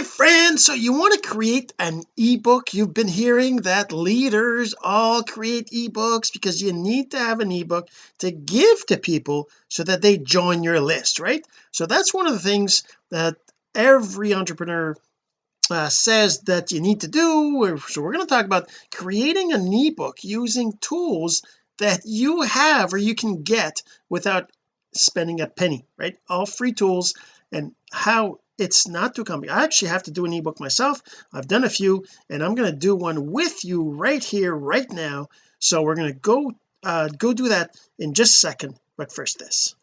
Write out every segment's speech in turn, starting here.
my friends so you want to create an ebook? You've been hearing that leaders all create ebooks because you need to have an ebook to give to people so that they join your list right? So that's one of the things that every entrepreneur uh, says that you need to do. So we're going to talk about creating an ebook using tools that you have or you can get without spending a penny right? All free tools. And how it's not too complicated I actually have to do an ebook myself. I've done a few and I'm going to do one with you right here right now. So we're going to go uh go do that in just a second. But first this.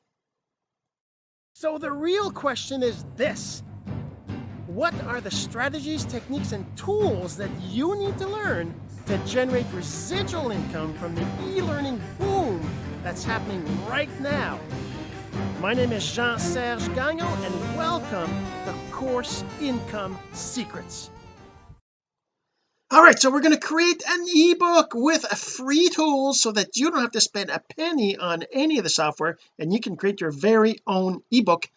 So the real question is this. What are the strategies techniques and tools that you need to learn to generate residual income from the e-learning boom that's happening right now my name is Jean-Serge Gagnon, and welcome to Course Income Secrets. All right, so we're going to create an ebook with a free tools so that you don't have to spend a penny on any of the software and you can create your very own ebook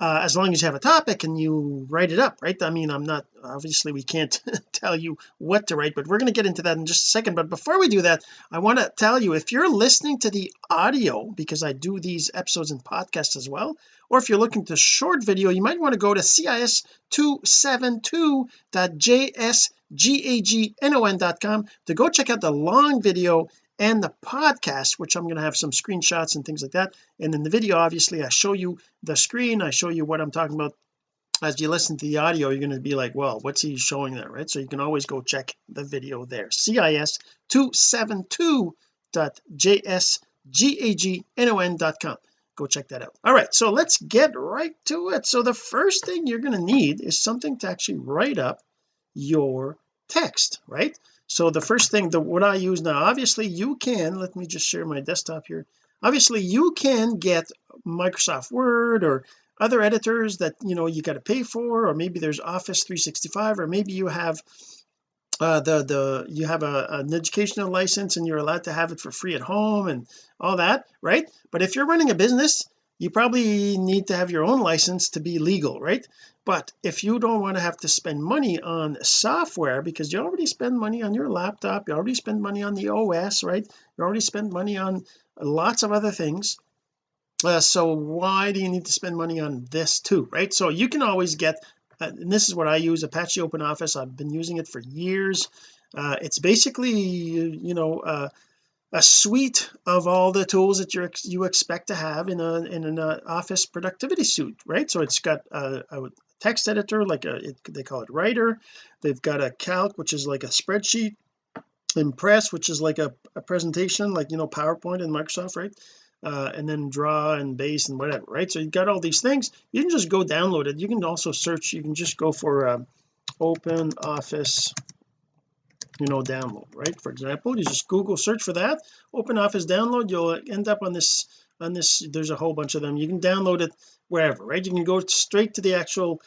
uh, as long as you have a topic and you write it up right? I mean I'm not obviously we can't tell you what to write but we're going to get into that in just a second. But before we do that I want to tell you if you're listening to the audio because I do these episodes in podcasts as well or if you're looking to short video you might want to go to cis272.jsgagnon.com to go check out the long video and the podcast which I'm going to have some screenshots and things like that. And in the video obviously I show you the screen I show you what I'm talking about. As you listen to the audio you're going to be like well what's he showing there right? So you can always go check the video there. Cis272.jsgagnon.com go check that out. All right so let's get right to it. So the first thing you're going to need is something to actually write up your text right so the first thing the what I use now obviously you can let me just share my desktop here. Obviously you can get Microsoft Word or other editors that you know you got to pay for or maybe there's Office 365 or maybe you have uh the the you have a, an educational license and you're allowed to have it for free at home and all that right? But if you're running a business you probably need to have your own license to be legal right? But if you don't want to have to spend money on software because you already spend money on your laptop you already spend money on the OS right? You already spend money on lots of other things uh, so why do you need to spend money on this too right? So you can always get uh, and this is what I use Apache Open Office. I've been using it for years. Uh, it's basically you know uh, a suite of all the tools that you you expect to have in a in an uh, office productivity suite right? So it's got a, a text editor like a it, they call it writer. They've got a calc which is like a spreadsheet. Impress which is like a, a presentation like you know PowerPoint in Microsoft right? Uh, and then draw and base and whatever right? So you've got all these things. You can just go download it. You can also search. You can just go for uh, open office you know download right? For example you just google search for that open office download you'll end up on this on this there's a whole bunch of them. You can download it wherever right? You can go straight to the actual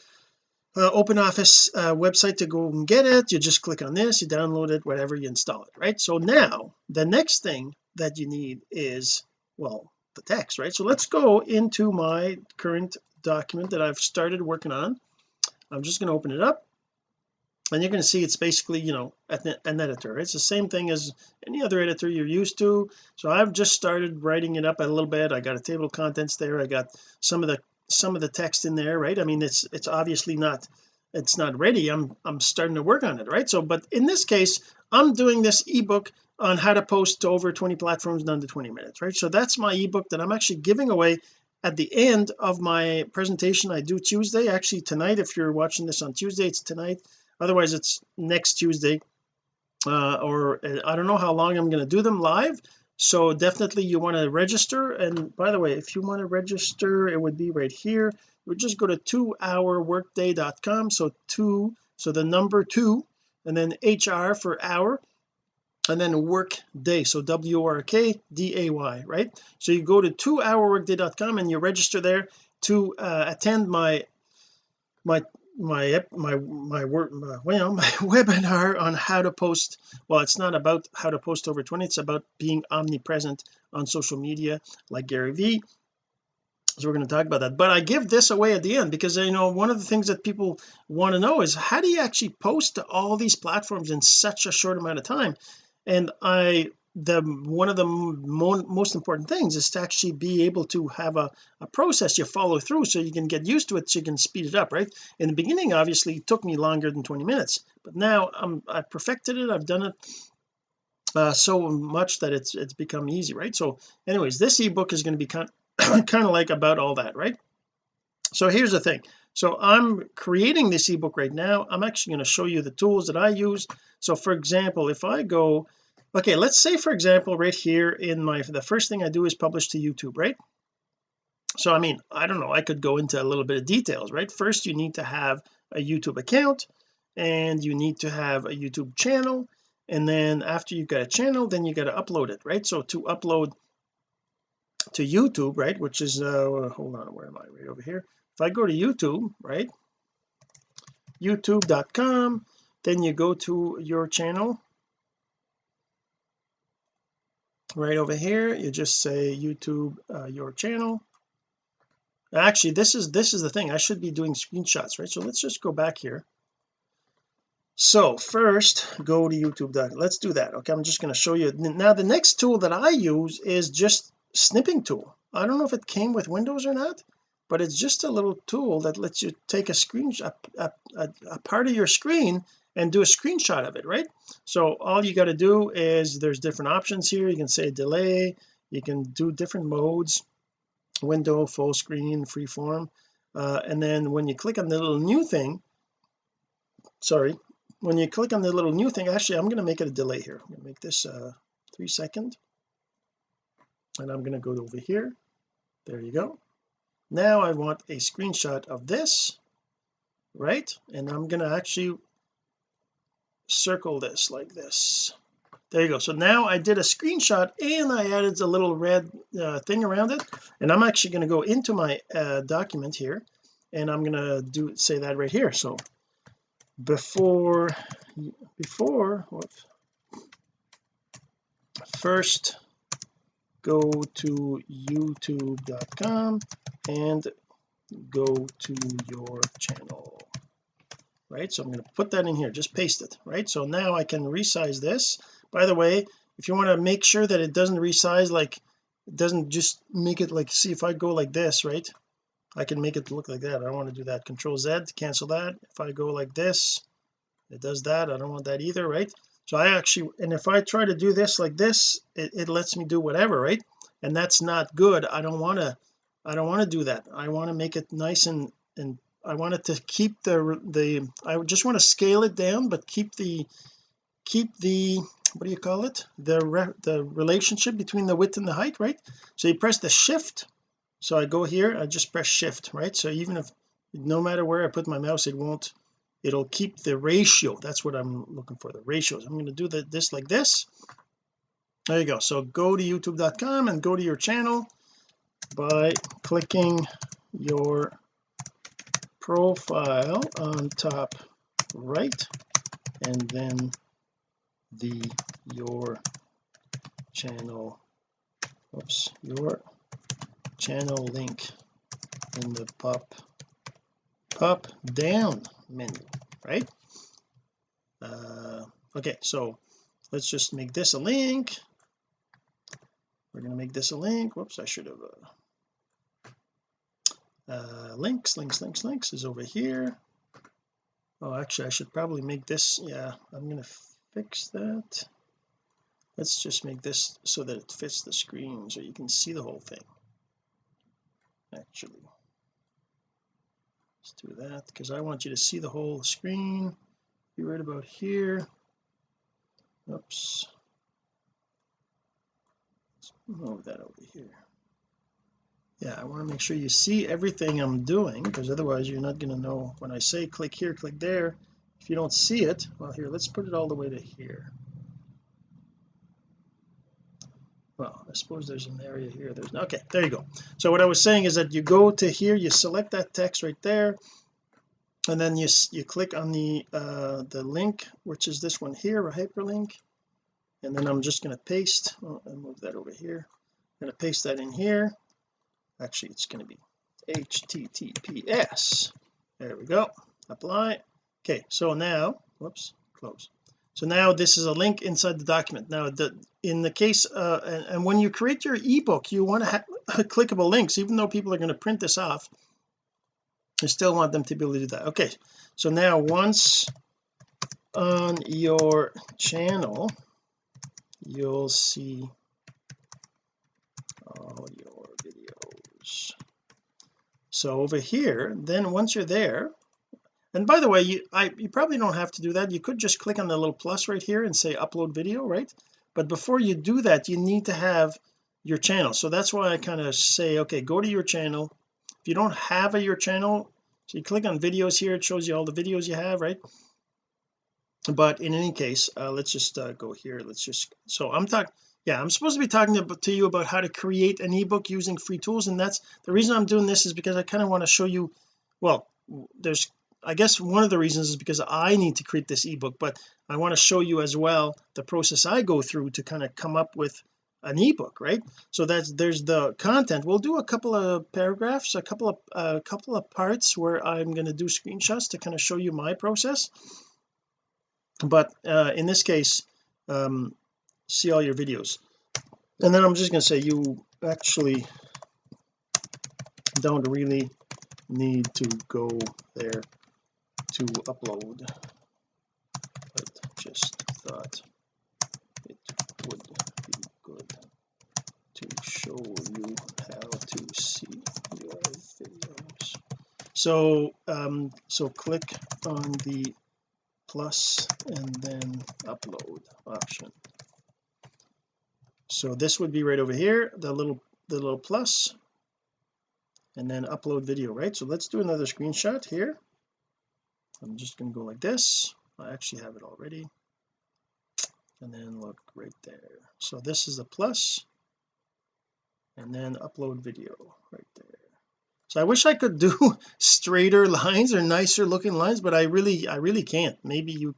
uh, open office uh, website to go and get it. You just click on this you download it whatever you install it right? So now the next thing that you need is well the text right? So let's go into my current document that I've started working on. I'm just going to open it up and you're going to see it's basically you know an editor it's the same thing as any other editor you're used to. So I've just started writing it up a little bit. I got a table of contents there. I got some of the some of the text in there right? I mean it's it's obviously not it's not ready. I'm I'm starting to work on it right? So but in this case I'm doing this ebook on how to post to over 20 platforms in under 20 minutes right? So that's my ebook that I'm actually giving away at the end of my presentation I do Tuesday. Actually tonight if you're watching this on Tuesday it's tonight otherwise it's next Tuesday uh, or I don't know how long I'm going to do them live so definitely you want to register and by the way if you want to register it would be right here. You would just go to two hourworkday.com so two so the number two and then HR for hour and then work day so w-r-k-d-a-y right? So you go to two hourworkday.com and you register there to uh, attend my my my my my work well my webinar on how to post well it's not about how to post over 20 it's about being omnipresent on social media like Gary Vee. So we're going to talk about that. But I give this away at the end because you know one of the things that people want to know is how do you actually post to all these platforms in such a short amount of time? And I the one of the mo most important things is to actually be able to have a, a process you follow through so you can get used to it so you can speed it up right? In the beginning obviously it took me longer than 20 minutes but now I'm I've perfected it I've done it uh, so much that it's it's become easy right? So anyways this ebook is going to be kind kind of like about all that right? So here's the thing. So I'm creating this ebook right now. I'm actually going to show you the tools that I use. So for example if I go okay let's say for example right here in my the first thing I do is publish to YouTube right? So I mean I don't know I could go into a little bit of details right? First you need to have a YouTube account and you need to have a YouTube channel and then after you've got a channel then you got to upload it right? So to upload to YouTube right which is uh hold on where am I? Right over here. If I go to YouTube right youtube.com then you go to your channel right over here. You just say YouTube uh, your channel. Actually this is this is the thing. I should be doing screenshots right? So let's just go back here. So first go to youtube let's do that okay? I'm just going to show you. Now the next tool that I use is just snipping tool. I don't know if it came with Windows or not but it's just a little tool that lets you take a screenshot a, a, a part of your screen and do a screenshot of it right? So all you got to do is there's different options here. You can say delay. You can do different modes. Window full screen freeform uh, and then when you click on the little new thing sorry when you click on the little new thing actually I'm going to make it a delay here. I'm going to make this uh three second. And I'm going to go over here. There you go. Now I want a screenshot of this right? And I'm going to actually circle this like this. There you go. So now I did a screenshot and I added a little red uh, thing around it. And I'm actually going to go into my uh, document here and I'm going to do say that right here. So before before first go to youtube.com and go to your channel right? So I'm going to put that in here just paste it right? So now I can resize this. By the way if you want to make sure that it doesn't resize like it doesn't just make it like see if I go like this right? I can make it look like that. I don't want to do that. Control Z to cancel that. If I go like this it does that. I don't want that either right? So I actually and if I try to do this like this it, it lets me do whatever right? And that's not good. I don't want to I don't want to do that. I want to make it nice and and I wanted to keep the the I just want to scale it down but keep the keep the what do you call it? The re, the relationship between the width and the height right? So you press the shift. So I go here I just press shift right? So even if no matter where I put my mouse it won't it'll keep the ratio. That's what I'm looking for the ratios. I'm going to do the, this like this. There you go. So go to youtube.com and go to your channel by clicking your profile on top right and then the your channel oops your channel link in the pop pop down menu right? Uh okay so let's just make this a link. We're going to make this a link. Whoops I should have uh, uh, links links links links is over here. Oh actually I should probably make this yeah I'm to fix that. Let's just make this so that it fits the screen so you can see the whole thing actually. Let's do that because I want you to see the whole screen. Be right about here. Oops. Let's move that over here yeah I want to make sure you see everything I'm doing because otherwise you're not going to know when I say click here click there. If you don't see it well here let's put it all the way to here. Well I suppose there's an area here there's okay there you go. So what I was saying is that you go to here you select that text right there and then you you click on the uh the link which is this one here a hyperlink and then I'm just going to paste oh, I'll move that over here. I'm going to paste that in here actually it's going to be https there we go. Apply. Okay so now whoops close. So now this is a link inside the document. Now the in the case uh and, and when you create your ebook you want to have clickable links even though people are going to print this off I still want them to be able to do that. Okay so now once on your channel you'll see all so over here then once you're there and by the way you I you probably don't have to do that. You could just click on the little plus right here and say upload video right? But before you do that you need to have your channel. So that's why I kind of say okay go to your channel. If you don't have a your channel so you click on videos here it shows you all the videos you have right? But in any case uh, let's just uh, go here. Let's just so I'm talking yeah I'm supposed to be talking to, you about how to create an ebook using free tools and that's the reason I'm doing this is because I kind of want to show you well there's I guess one of the reasons is because I need to create this ebook but I want to show you as well the process I go through to kind of come up with an ebook right? So that's there's the content. We'll do a couple of paragraphs a couple of a uh, couple of parts where I'm going to do screenshots to kind of show you my process. But uh, in this case um, see all your videos. And then I'm just going to say you actually don't really need to go there to upload. But just thought it would be good to show you how to see your videos. So um so click on the plus and then upload option so this would be right over here the little the little plus and then upload video right? So let's do another screenshot here. I'm just going to go like this. I actually have it already. And then look right there. So this is a plus and then upload video right there. So I wish I could do straighter lines or nicer looking lines but I really I really can't. Maybe you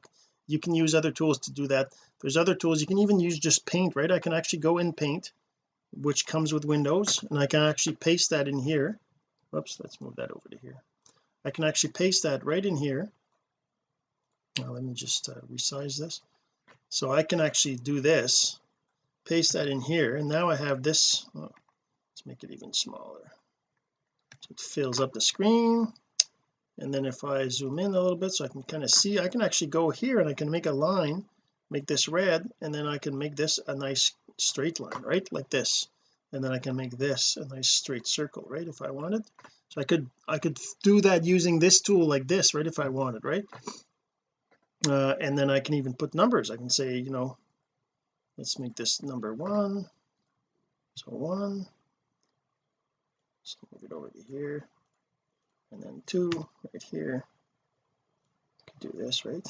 you can use other tools to do that there's other tools. You can even use just paint right? I can actually go in paint which comes with Windows and I can actually paste that in here. Oops, let's move that over to here. I can actually paste that right in here. Now let me just uh, resize this. So I can actually do this paste that in here and now I have this. Oh, let's make it even smaller. So it fills up the screen and then if I zoom in a little bit so I can kind of see I can actually go here and I can make a line make this red and then I can make this a nice straight line right? Like this. And then I can make this a nice straight circle right if I wanted. So I could I could do that using this tool like this right if I wanted right? Uh, and then I can even put numbers. I can say you know let's make this number one. So one. So move it over to here. And then two right here. Do this right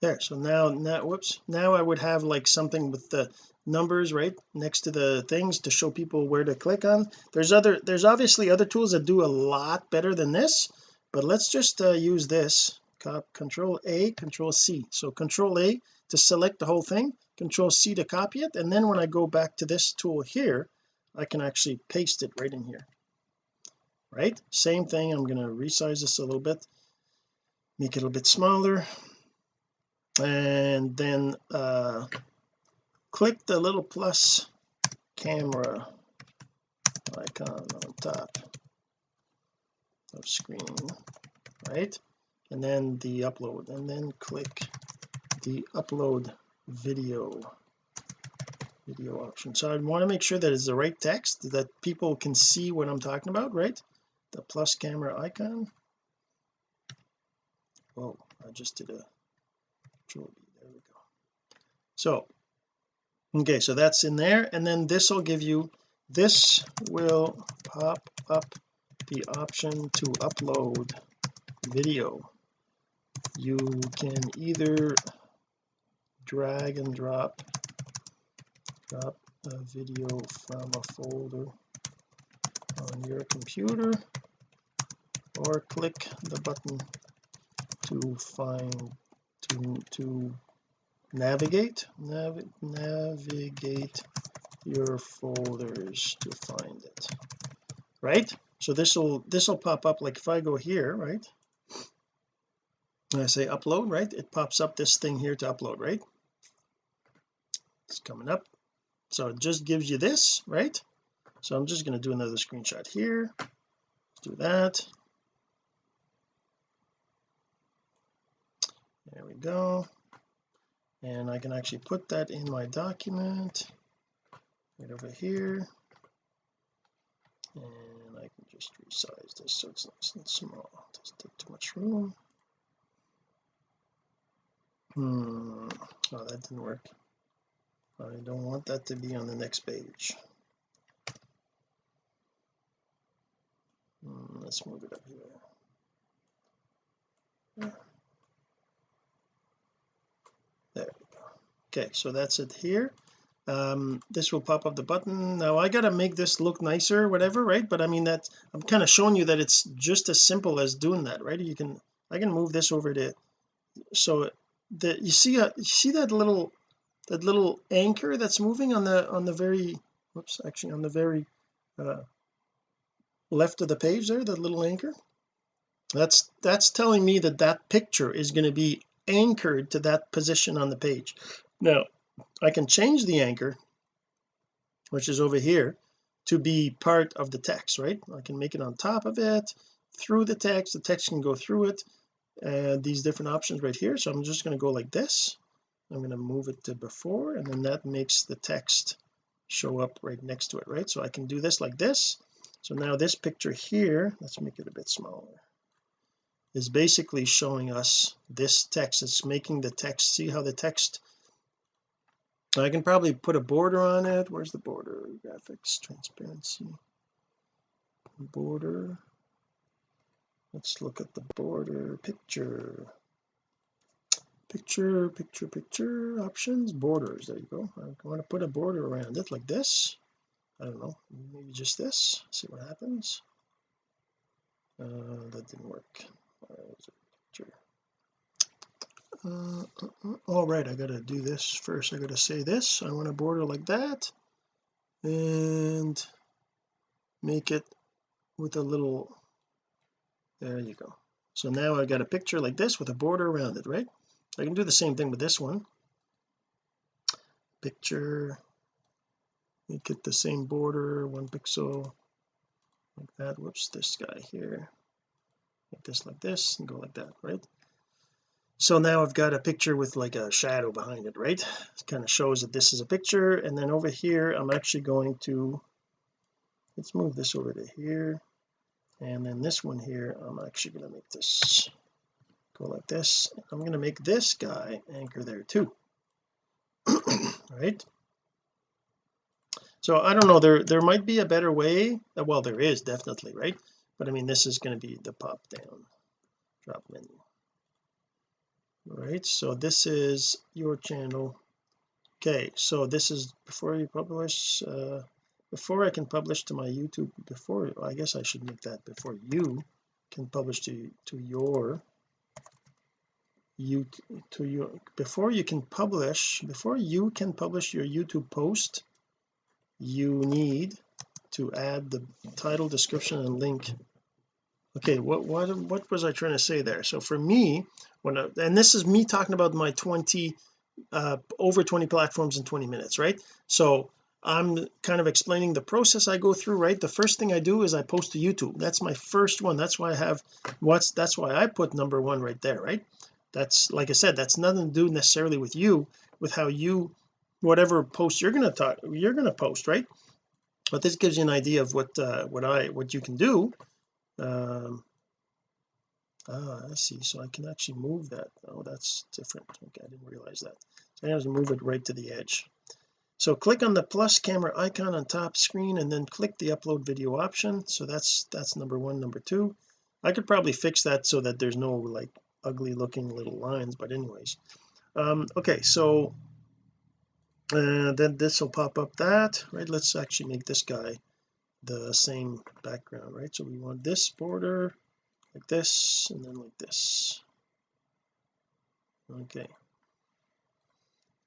there so now now whoops. Now I would have like something with the numbers right next to the things to show people where to click on. There's other there's obviously other tools that do a lot better than this but let's just uh, use this. Control A control C. So control A to select the whole thing control C to copy it and then when I go back to this tool here I can actually paste it right in here. Right? Same thing I'm going to resize this a little bit make it a little bit smaller and then uh click the little plus camera icon on top of screen right? And then the upload and then click the upload video video option. So I want to make sure that it's the right text that people can see what I'm talking about right? The plus camera icon. Oh I just did a there we go. So okay so that's in there and then this will give you this will pop up the option to upload video. You can either drag and drop drop a video from a folder on your computer or click the button to find to to navigate? Nav navigate your folders to find it. Right? So this will this will pop up like if I go here right? And I say upload right? It pops up this thing here to upload right? It's coming up. So it just gives you this right? So I'm just going to do another screenshot here. Do that there we go. And I can actually put that in my document. Right over here. And I can just resize this so it's nice and small. It doesn't take too much room. Hmm. Oh that didn't work. I don't want that to be on the next page. Hmm, let's move it up here. there we go okay so that's it here. Um, this will pop up the button. Now I gotta make this look nicer whatever right? But I mean that I'm kind of showing you that it's just as simple as doing that right? You can I can move this over to so that you see a, you see that little that little anchor that's moving on the on the very whoops actually on the very uh, left of the page there that little anchor? That's that's telling me that that picture is going to be anchored to that position on the page now I can change the anchor which is over here to be part of the text right? I can make it on top of it through the text. The text can go through it and these different options right here. So I'm just going to go like this. I'm going to move it to before and then that makes the text show up right next to it right? So I can do this like this. So now this picture here let's make it a bit smaller is basically showing us this text. It's making the text see how the text I can probably put a border on it. Where's the border? Graphics transparency. Border. Let's look at the border. Picture. Picture picture picture. Options borders. There you go. I want to put a border around it like this. I don't know. Maybe just this. See what happens. Uh, that didn't work. Uh, uh, uh, all right I gotta do this first. I gotta say this. I want a border like that and make it with a little there you go. So now I've got a picture like this with a border around it right? I can do the same thing with this one. Picture make it the same border one pixel like that. Whoops this guy here. Make this like this and go like that right so now I've got a picture with like a shadow behind it right? It kind of shows that this is a picture and then over here I'm actually going to let's move this over to here and then this one here I'm actually going to make this go like this. I'm going to make this guy anchor there too right? So I don't know there there might be a better way well there is definitely right? But I mean this is going to be the pop down drop menu right so this is your channel. Okay so this is before you publish uh, before I can publish to my YouTube before I guess I should make that before you can publish to to your you to your before you can publish before you can publish your YouTube post you need to add the title description and link okay what what what was I trying to say there? So for me when I, and this is me talking about my 20 uh over 20 platforms in 20 minutes right? So I'm kind of explaining the process I go through right? The first thing I do is I post to YouTube. That's my first one. That's why I have what's that's why I put number one right there right? That's like I said that's nothing to do necessarily with you with how you whatever post you're going to talk you're going to post right? But this gives you an idea of what uh, what I what you can do um ah I see. So I can actually move that. Oh that's different. Okay I didn't realize that. So I have to move it right to the edge. So click on the plus camera icon on top screen and then click the upload video option. So that's that's number one. Number two I could probably fix that so that there's no like ugly looking little lines but anyways. Um okay so uh, then this will pop up that. Right let's actually make this guy the same background right? So we want this border like this and then like this. Okay.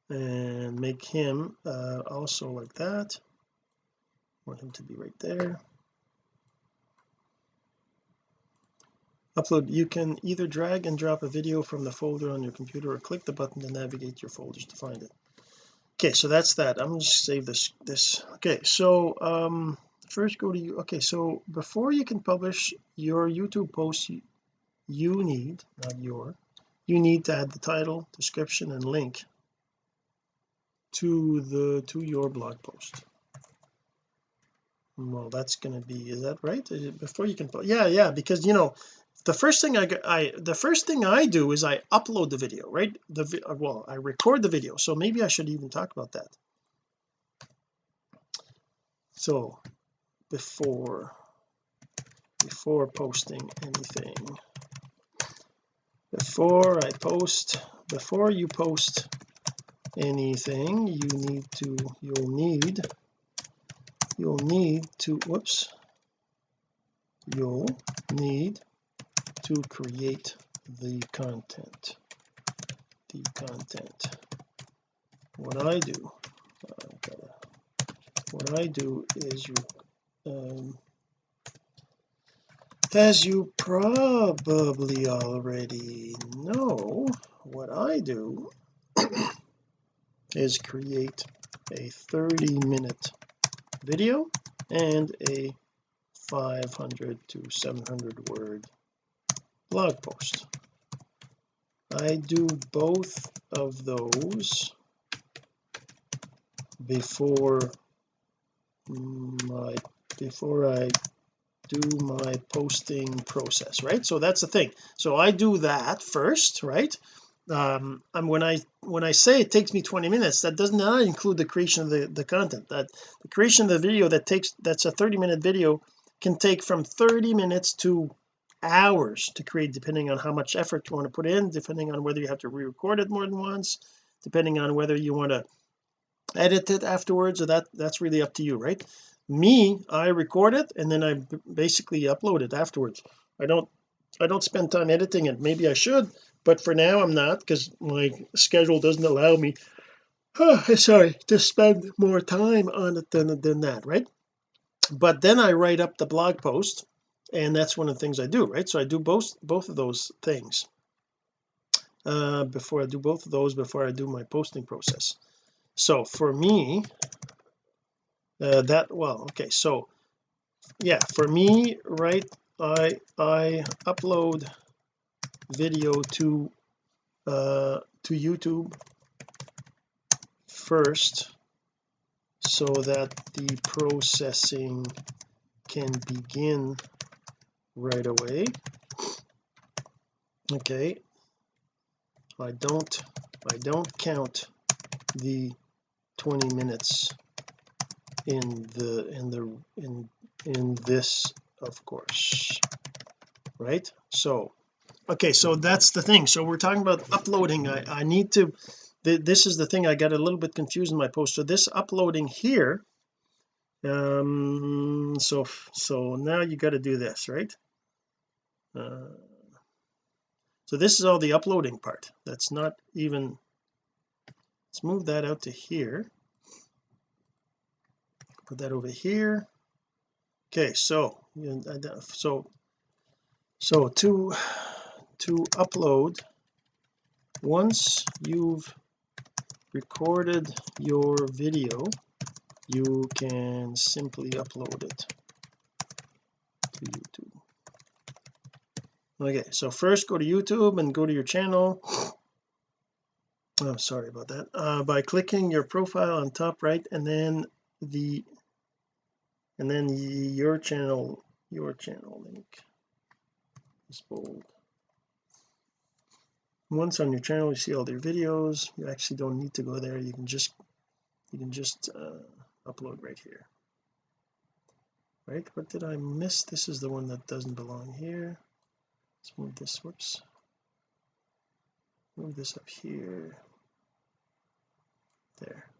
And make him uh, also like that. Want him to be right there. Upload you can either drag and drop a video from the folder on your computer or click the button to navigate your folders to find it. Okay so that's that. I'm just save this this. Okay so um first go to you. Okay so before you can publish your YouTube post you, need not your you need to add the title description and link to the to your blog post. Well that's going to be is that right? Before you can put yeah yeah because you know the first thing I I the first thing I do is I upload the video right? The uh, well I record the video so maybe I should even talk about that. So before before posting anything. Before I post before you post anything you need to you'll need you'll need to whoops you'll need to create the content the content. What I do uh, what I do is um, as you probably already know what I do is create a 30 minute video and a 500 to 700 word blog post. I do both of those before my before I do my posting process right? So that's the thing. So I do that first right? Um and when I when I say it takes me 20 minutes that does not include the creation of the the content. That the creation of the video that takes that's a 30 minute video can take from 30 minutes to hours to create depending on how much effort you want to put in depending on whether you have to re-record it more than once depending on whether you want to edit it afterwards or that that's really up to you right me I record it and then I basically upload it afterwards. I don't I don't spend time editing it. Maybe I should but for now I'm not because my schedule doesn't allow me oh, sorry to spend more time on it than, than that right? But then I write up the blog post and that's one of the things I do right? So I do both both of those things uh, before I do both of those before I do my posting process. So for me uh, that well okay so yeah for me right I I upload video to uh to YouTube first so that the processing can begin right away. Okay. I don't I don't count the 20 minutes in the in the in in this of course right? So okay so that's the thing. So we're talking about uploading. I, I need to th this is the thing I got a little bit confused in my post. So this uploading here um so so now you got to do this right? Uh, so this is all the uploading part. That's not even let's move that out to here put that over here. Okay so so so to to upload once you've recorded your video you can simply upload it to YouTube. Okay so first go to YouTube and go to your channel. Oh sorry about that. Uh, by clicking your profile on top right and then the and then your channel your channel link is bold. Once on your channel you see all their videos. You actually don't need to go there. You can just you can just uh, upload right here. Right? What did I miss? This is the one that doesn't belong here. Let's move this whoops. Move this up here. There there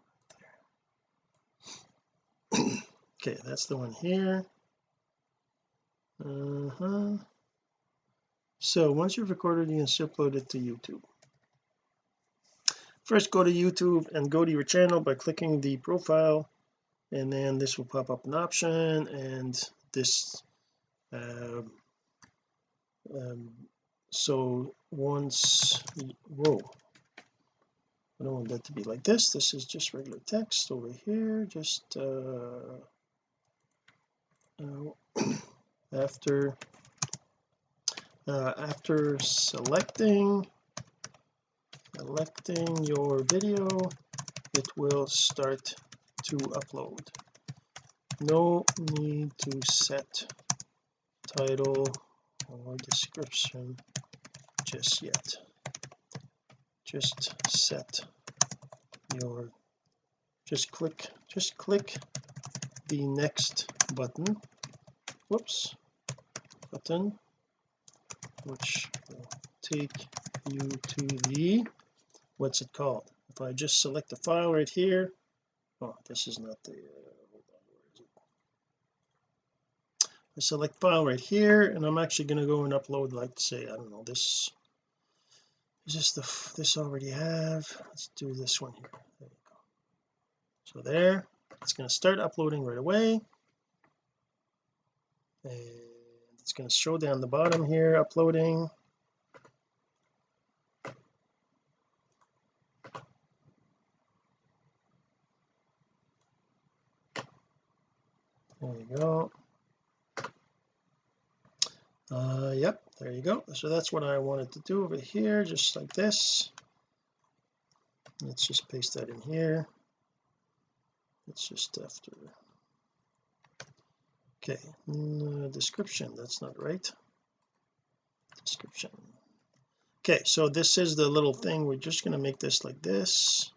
okay that's the one here. Uh-huh. So once you've recorded you can upload it to YouTube. First go to YouTube and go to your channel by clicking the profile and then this will pop up an option and this uh, um, so once whoa. I don't want that to be like this. This is just regular text over here just uh after uh, after selecting selecting your video it will start to upload. No need to set title or description just yet. Just set your just click just click the next button. Whoops. Button. Which will take you to the what's it called? If I just select the file right here. Oh this is not the uh, I select file right here and I'm actually going to go and upload like say I don't know this is this the this already have? Let's do this one here. There you go. So there it's going to start uploading right away it's going to show down the bottom here uploading. There you go. Uh yep there you go. So that's what I wanted to do over here just like this. Let's just paste that in here. It's just after okay mm, description that's not right. Description. Okay so this is the little thing we're just going to make this like this.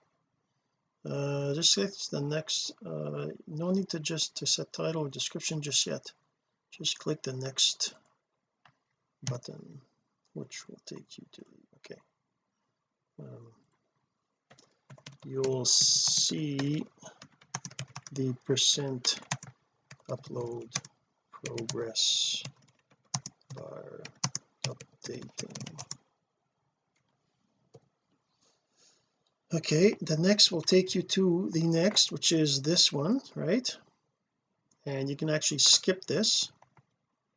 Uh just click the next uh no need to just to set title or description just yet. Just click the next button which will take you to okay. Um, you'll see the percent upload progress bar updating. Okay the next will take you to the next which is this one right? And you can actually skip this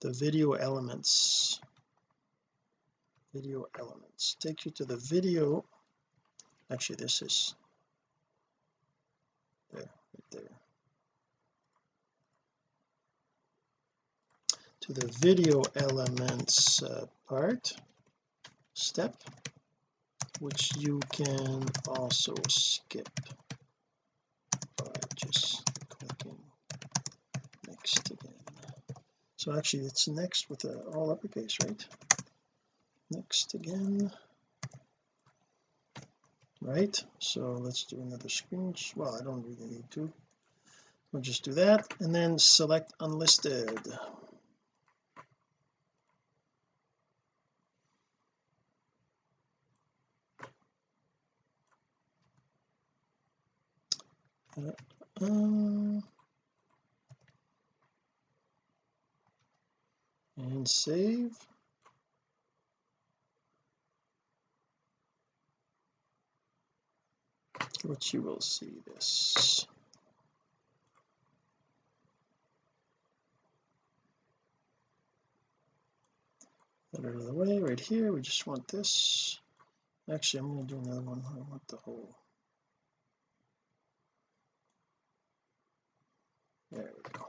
the video elements. Video elements. Take you to the video. Actually this is there right there to the video elements uh, part step which you can also skip. By just clicking next again. So actually it's next with a all uppercase right? Next again. Right so let's do another screen. Well I don't really need to. We'll just do that and then select unlisted uh, and save. Which you will see this. Out of the way right here. We just want this. Actually I'm going to do another one. I want the whole there we go.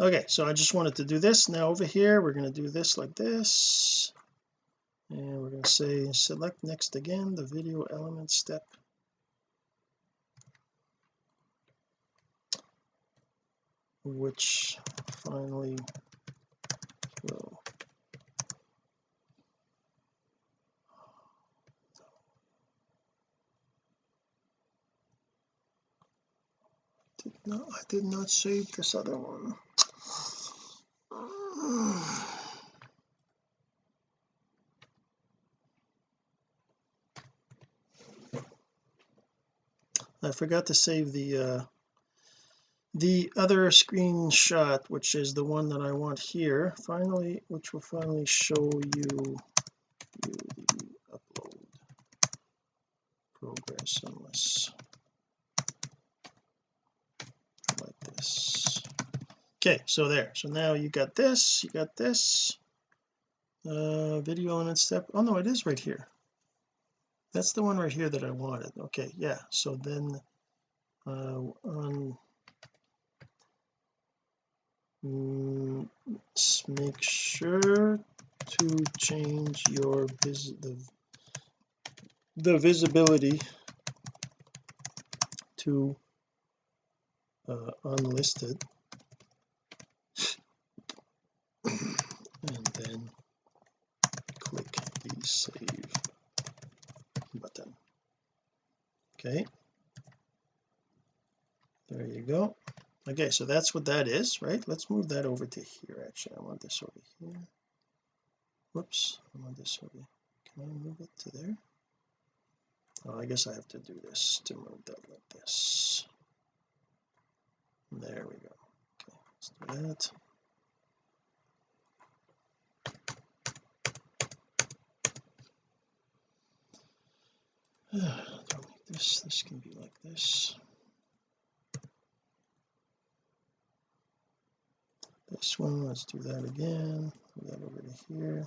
Okay so I just wanted to do this. Now over here we're going to do this like this. And we're going to say select next again the video element step. Which finally will not I did not save this other one. I forgot to save the uh the other screenshot which is the one that I want here. Finally which will finally show you, you the upload progress unless like this okay so there. So now you got this you got this uh video element step. Oh no it is right here. That's the one right here that I wanted. Okay yeah so then uh on mm, make sure to change your vis the, the visibility to uh, unlisted and then click the save button okay. There you go. Okay so that's what that is right? Let's move that over to here actually. I want this over here. Whoops I want this over here. can I move it to there? Oh I guess I have to do this to move that like this. There we go. Okay let's do that. Don't this this can be like this. This one let's do that again. That over to here.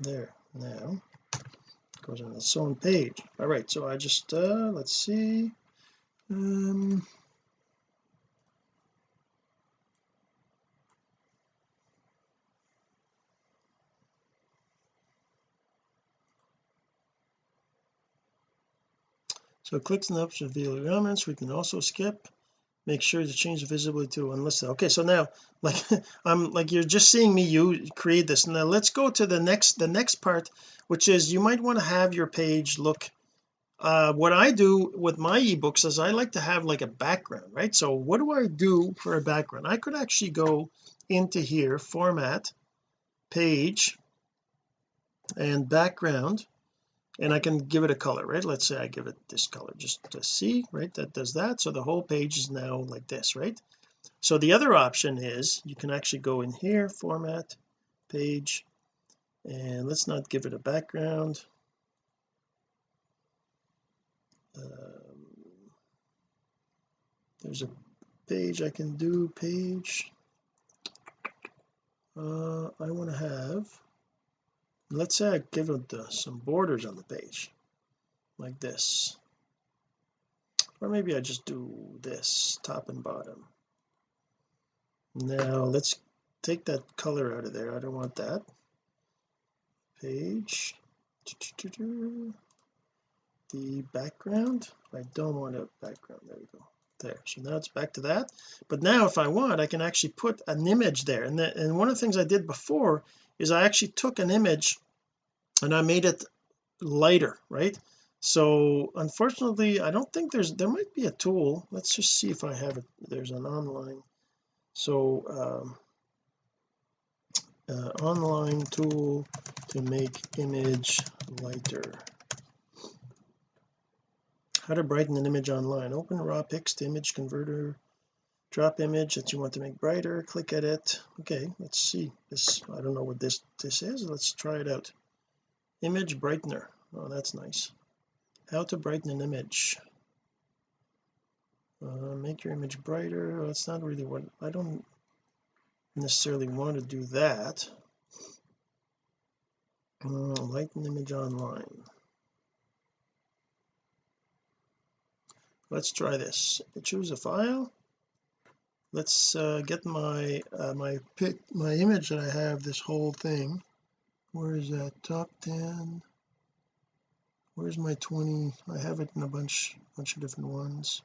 There now. Goes on its own page. All right so I just uh let's see. Um so clicks and options via elements. We can also skip. Make sure to change the visibility to unlisted. Okay so now like I'm like you're just seeing me you create this. Now let's go to the next the next part which is you might want to have your page look uh what I do with my ebooks is I like to have like a background right? So what do I do for a background? I could actually go into here format page and background and I can give it a color right? Let's say I give it this color just to see right? That does that. So the whole page is now like this right? So the other option is you can actually go in here format page and let's not give it a background. Um, there's a page I can do page. Uh, I want to have let's say I give it uh, some borders on the page like this. Or maybe I just do this top and bottom. Now let's take that color out of there. I don't want that. Page. The background. I don't want a background. There we go. There. So now it's back to that. But now if I want I can actually put an image there. And, the, and one of the things I did before is I actually took an image and I made it lighter right? So unfortunately I don't think there's there might be a tool. Let's just see if I have it. There's an online. So um, uh, online tool to make image lighter. How to brighten an image online. Open raw pics to image converter drop image that you want to make brighter click edit. Okay let's see. This I don't know what this this is. Let's try it out. Image brightener. Oh that's nice. How to brighten an image. Uh, make your image brighter. Well, that's not really what I don't necessarily want to do that. Uh, lighten image online. Let's try this. Choose a file let's uh, get my uh, my pic my image that I have this whole thing. Where is that? Top 10 where's my 20 I have it in a bunch bunch of different ones.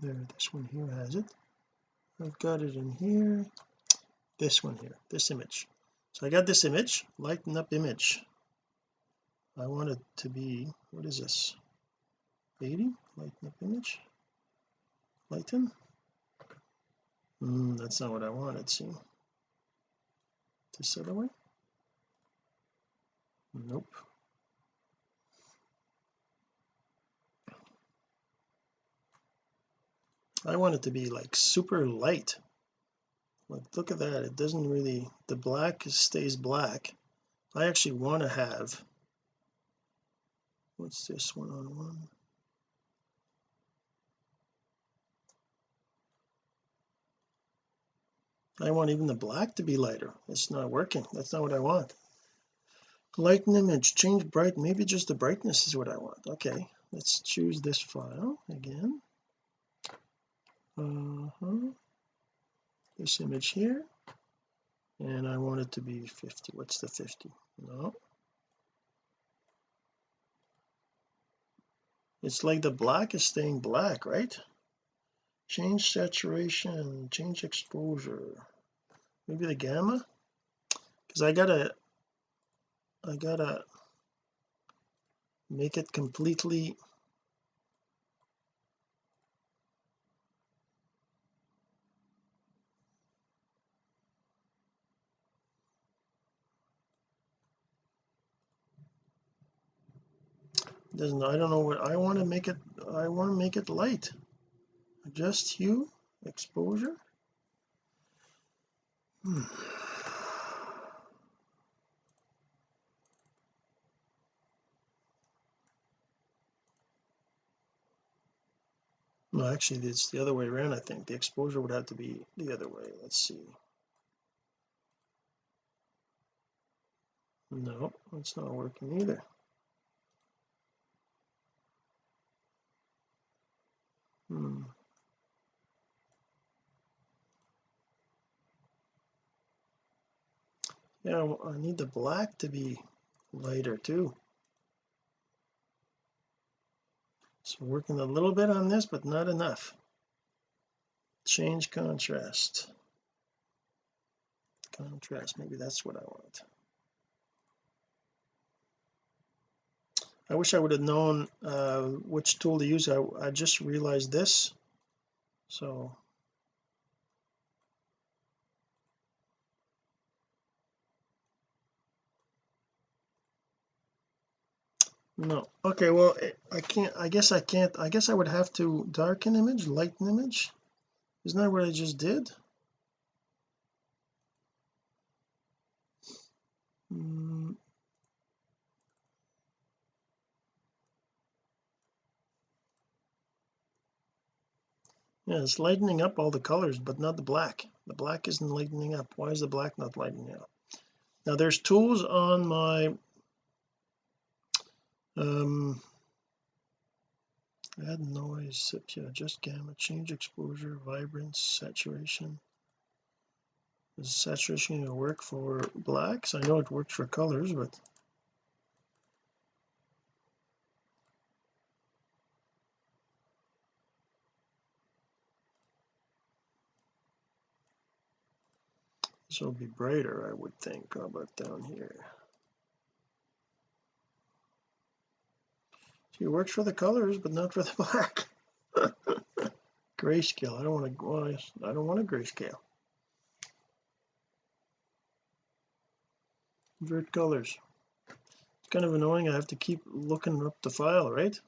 There this one here has it. I've got it in here. This one here this image. So I got this image lighten up image. I want it to be what is this? 80 lighten up image lighten mm, that's not what I wanted see this other way nope. I want it to be like super light. Look at that. It doesn't really the black stays black. I actually want to have what's this one on one I want even the black to be lighter. It's not working. That's not what I want. Lighten image. Change bright. Maybe just the brightness is what I want. Okay. Let's choose this file again. Uh-huh. This image here. And I want it to be 50 what's the 50 no. It's like the black is staying black right? Change saturation. Change exposure maybe the gamma? Because I gotta I gotta make it completely doesn't I don't know what I want to make it I want to make it light. Adjust hue exposure hmm. no actually it's the other way around I think. The exposure would have to be the other way. Let's see. No it's not working either. Hmm yeah I need the black to be lighter too. So working a little bit on this but not enough. Change contrast. Contrast maybe that's what I want. I wish I would have known uh, which tool to use. I, I just realized this so no. Okay well I can't I guess I can't I guess I would have to darken image lighten image? Isn't that what I just did? Mm. yeah it's lightening up all the colors but not the black. The black isn't lightening up. Why is the black not lightening up? Now there's tools on my um add noise adjust gamma change exposure vibrance saturation. Is saturation going to work for blacks? I know it works for colors but this will be brighter I would think. How about down here it works for the colors but not for the black. Grayscale. I don't want to I don't want a grayscale. Invert colors. It's kind of annoying. I have to keep looking up the file right?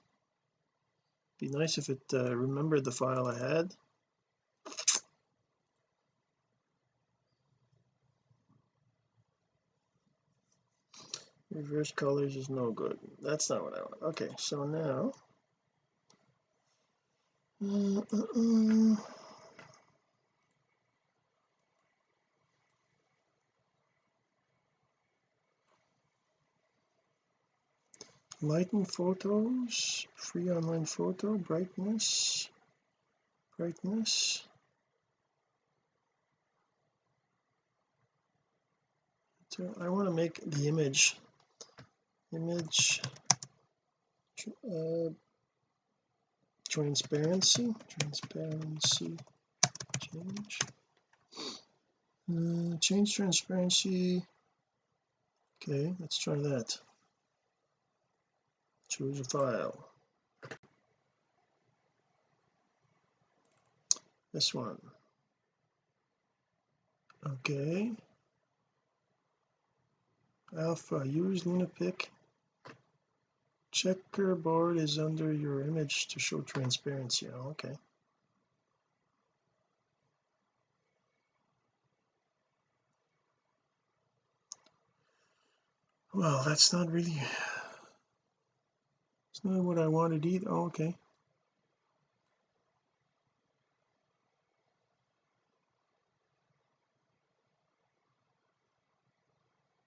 Be nice if it uh, remembered the file I had reverse colors is no good. That's not what I want. Okay so now lighten photos free online photo brightness brightness. So I want to make the image image uh, transparency transparency change. Uh, change transparency. Okay let's try that. Choose a file. This one. Okay. Alpha use lunapic checkerboard is under your image to show transparency. Oh, okay. Well that's not really it's not what I wanted either. Oh, okay.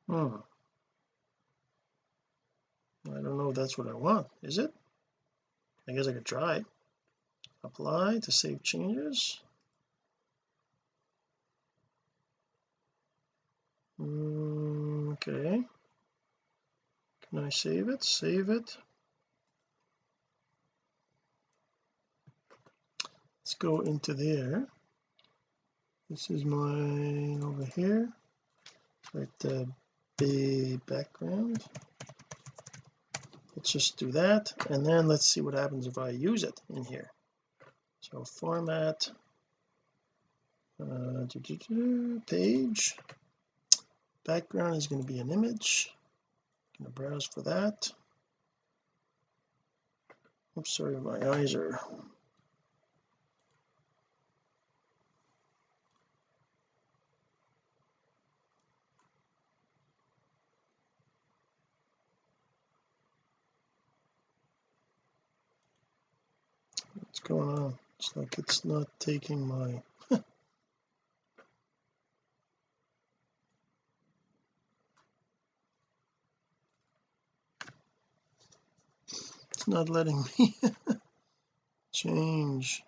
Hmm. I don't know if that's what I want. Is it? I guess I could try apply to save changes. Mm, okay. Can I save it? Save it. Let's go into there. This is mine over here. Right the the background let's just do that and then let's see what happens if I use it in here. So format uh, page. Background is going to be an image. I'm going to browse for that. Oops sorry my eyes are what's going on? It's like it's not taking my it's not letting me change.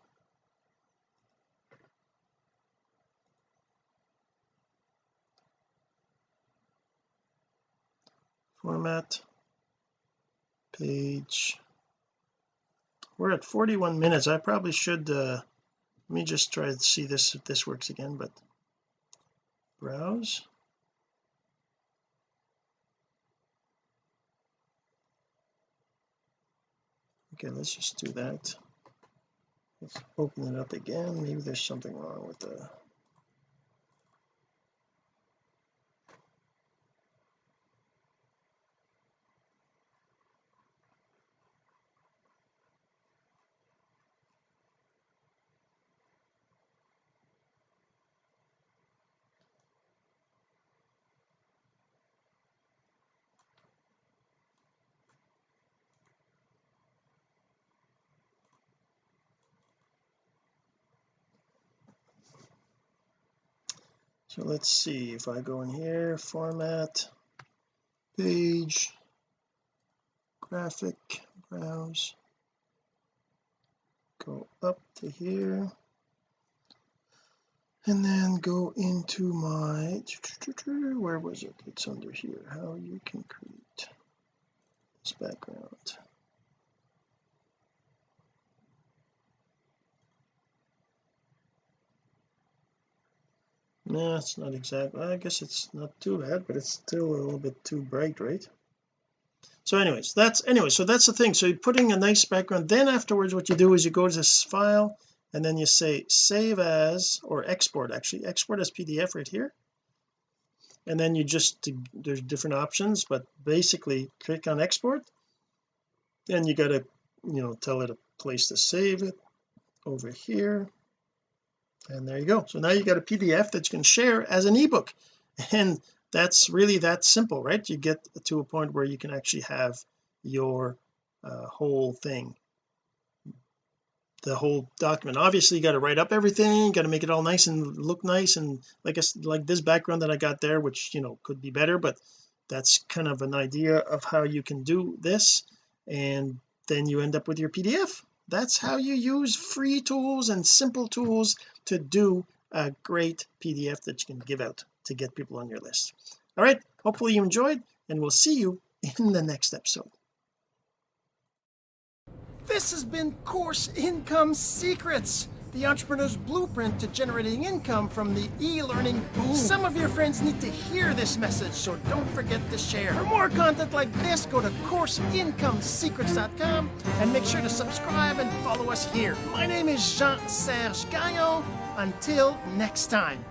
Format. Page we're at 41 minutes. I probably should uh let me just try to see this if this works again but browse. Okay let's just do that. Let's open it up again. Maybe there's something wrong with the let's see if I go in here format page graphic browse go up to here and then go into my where was it? It's under here how you can create this background no it's not exactly I guess it's not too bad but it's still a little bit too bright right? So anyways that's anyway so that's the thing. So you're putting a nice background then afterwards what you do is you go to this file and then you say save as or export actually. Export as PDF right here. And then you just there's different options but basically click on export. Then you got to you know tell it a place to save it over here and there you go. So now you got a PDF that you can share as an ebook. And that's really that simple right? You get to a point where you can actually have your uh, whole thing. The whole document. Obviously you got to write up everything got to make it all nice and look nice and like I like this background that I got there which you know could be better but that's kind of an idea of how you can do this. And then you end up with your PDF that's how you use free tools and simple tools to do a great PDF that you can give out to get people on your list. All right hopefully you enjoyed and we'll see you in the next episode. This has been course income secrets the entrepreneur's blueprint to generating income from the e-learning boom. Some of your friends need to hear this message, so don't forget to share. For more content like this, go to CourseIncomeSecrets.com and make sure to subscribe and follow us here. My name is Jean-Serge Gagnon. Until next time.